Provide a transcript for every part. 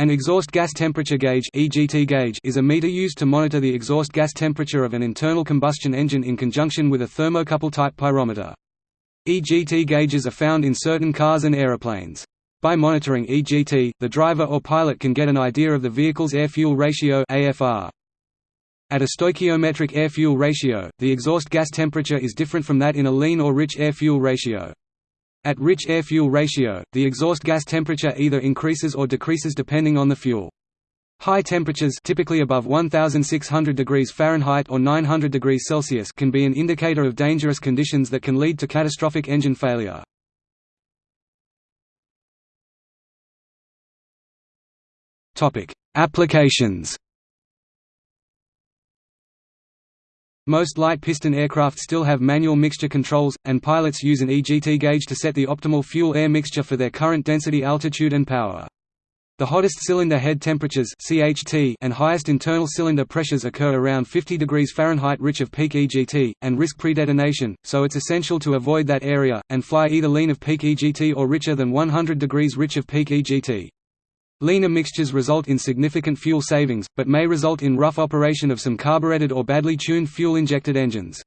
An exhaust gas temperature gauge is a meter used to monitor the exhaust gas temperature of an internal combustion engine in conjunction with a thermocouple type pyrometer. EGT gauges are found in certain cars and aeroplanes. By monitoring EGT, the driver or pilot can get an idea of the vehicle's air-fuel ratio. At a stoichiometric air-fuel ratio, the exhaust gas temperature is different from that in a lean or rich air-fuel ratio. At rich air-fuel ratio, the exhaust gas temperature either increases or decreases depending on the fuel. High temperatures typically above 1600 degrees Fahrenheit or 900 degrees Celsius can be an indicator of dangerous conditions that can lead to catastrophic engine failure. Applications Most light piston aircraft still have manual mixture controls, and pilots use an EGT gauge to set the optimal fuel-air mixture for their current density altitude and power. The hottest cylinder head temperatures CHT and highest internal cylinder pressures occur around 50 degrees Fahrenheit rich of peak EGT, and risk predetonation, so it's essential to avoid that area, and fly either lean of peak EGT or richer than 100 degrees rich of peak EGT. Leaner mixtures result in significant fuel savings, but may result in rough operation of some carbureted or badly tuned fuel-injected engines.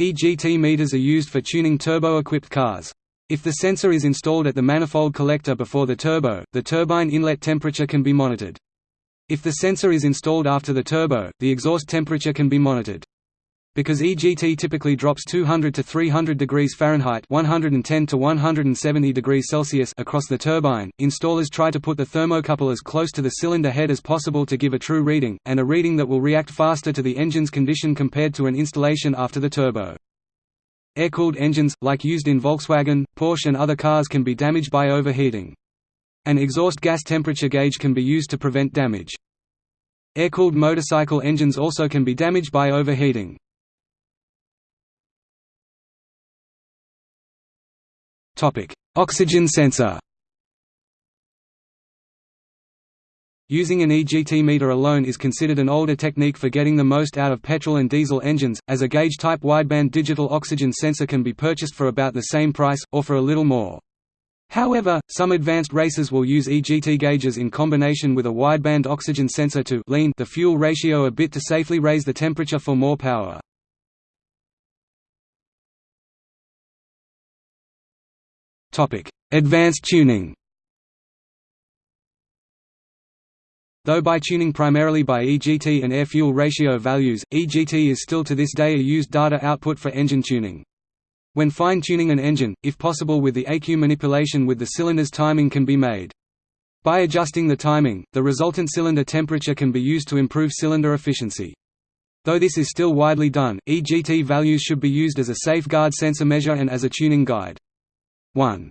EGT meters are used for tuning turbo-equipped cars. If the sensor is installed at the manifold collector before the turbo, the turbine inlet temperature can be monitored. If the sensor is installed after the turbo, the exhaust temperature can be monitored. Because EGT typically drops 200 to 300 degrees Fahrenheit 110 to 170 degrees Celsius across the turbine, installers try to put the thermocouple as close to the cylinder head as possible to give a true reading, and a reading that will react faster to the engine's condition compared to an installation after the turbo. Air-cooled engines, like used in Volkswagen, Porsche and other cars can be damaged by overheating. An exhaust gas temperature gauge can be used to prevent damage. Air-cooled motorcycle engines also can be damaged by overheating. Topic: Oxygen sensor. Using an EGT meter alone is considered an older technique for getting the most out of petrol and diesel engines, as a gauge-type wideband digital oxygen sensor can be purchased for about the same price, or for a little more. However, some advanced racers will use EGT gauges in combination with a wideband oxygen sensor to lean the fuel ratio a bit to safely raise the temperature for more power. Advanced tuning Though by tuning primarily by EGT and air-fuel ratio values, EGT is still to this day a used data output for engine tuning. When fine-tuning an engine, if possible with the ECU manipulation with the cylinder's timing can be made. By adjusting the timing, the resultant cylinder temperature can be used to improve cylinder efficiency. Though this is still widely done, EGT values should be used as a safeguard sensor measure and as a tuning guide. 1.